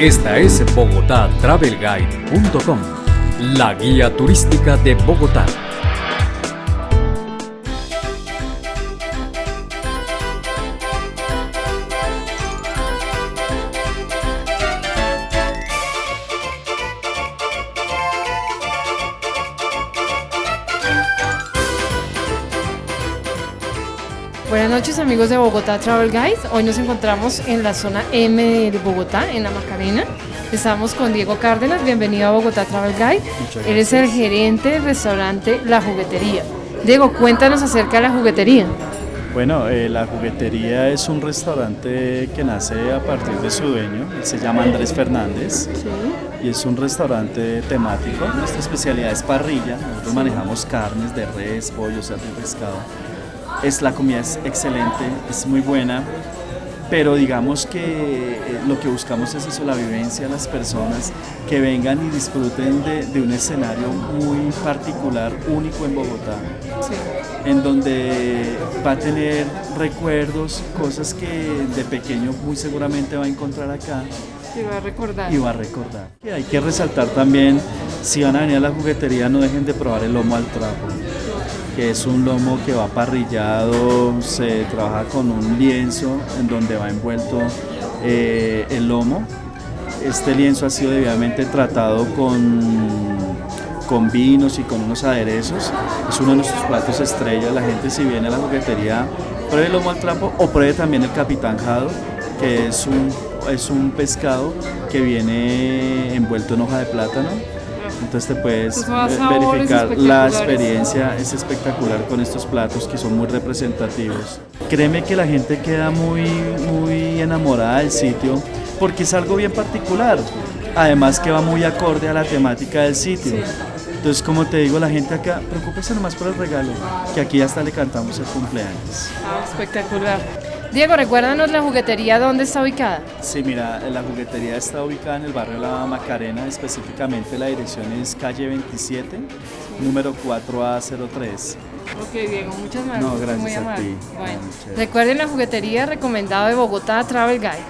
Esta es bogotatravelguide.com, la guía turística de Bogotá. Buenas noches amigos de Bogotá Travel Guide. Hoy nos encontramos en la zona M de Bogotá, en la Macarena. Estamos con Diego Cárdenas, bienvenido a Bogotá Travel Guide. Muchas Eres el gerente del restaurante La Juguetería. Diego, cuéntanos acerca de la juguetería. Bueno, eh, la juguetería es un restaurante que nace a partir de su dueño, él se llama Andrés Fernández y es un restaurante temático. Nuestra especialidad es parrilla, nosotros manejamos carnes de res, pollo, cerdo y pescado. Es, la comida es excelente, es muy buena, pero digamos que eh, lo que buscamos es eso, la vivencia de las personas que vengan y disfruten de, de un escenario muy particular, único en Bogotá. en donde va a tener recuerdos, cosas que de pequeño muy seguramente va a encontrar acá Te va a recordar. y va a recordar. Y hay que resaltar también, si van a venir a la juguetería, no dejen de probar el lomo al trapo, es un lomo que va parrillado, se trabaja con un lienzo en donde va envuelto eh, el lomo. Este lienzo ha sido debidamente tratado con con vinos y con unos aderezos. Es uno de nuestros platos estrella. La gente si viene a la juguetería, pruebe el lomo al trapo o pruebe también el capitán jado, que es un, es un pescado que viene envuelto en hoja de plátano. Entonces te puedes Pues eh, verificar la experiencia, es espectacular con estos platos que son muy representativos. Créeme que la gente queda muy, muy enamorada del sitio porque es algo bien particular. Además que va muy acorde a la temática del sitio. Entonces, como te digo, la gente acá, preocúpese nomás por el regalo, que aquí hasta le cantamos el cumpleaños. Ah, espectacular. Diego, recuérdanos la juguetería, ¿dónde está ubicada? Sí, mira, la juguetería está ubicada en el barrio La Macarena, específicamente la dirección es calle 27, número 4A03. Ok, Diego, muchas gracias. No, gracias muy a ti. Bueno, recuerden la juguetería recomendada de Bogotá Travel Guide.